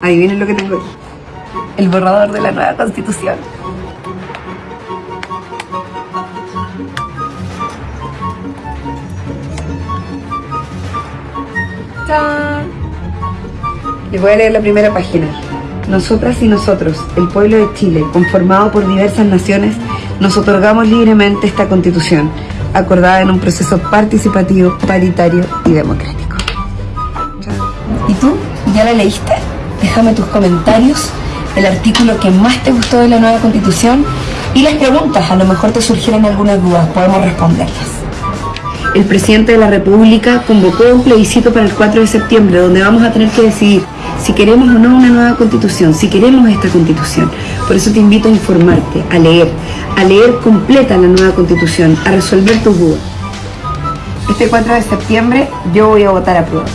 Adivinen lo que tengo aquí. El borrador de la nueva constitución. ¡Chao! Les voy a leer la primera página. Nosotras y nosotros, el pueblo de Chile, conformado por diversas naciones, nos otorgamos libremente esta constitución, acordada en un proceso participativo, paritario y democrático. ¿Y tú? ¿Ya la leíste? Déjame tus comentarios, el artículo que más te gustó de la nueva constitución y las preguntas, a lo mejor te surgieron algunas dudas, podemos responderlas. El presidente de la República convocó un plebiscito para el 4 de septiembre donde vamos a tener que decidir si queremos o no una nueva constitución, si queremos esta constitución. Por eso te invito a informarte, a leer, a leer completa la nueva constitución, a resolver tus dudas. Este 4 de septiembre yo voy a votar a prueba.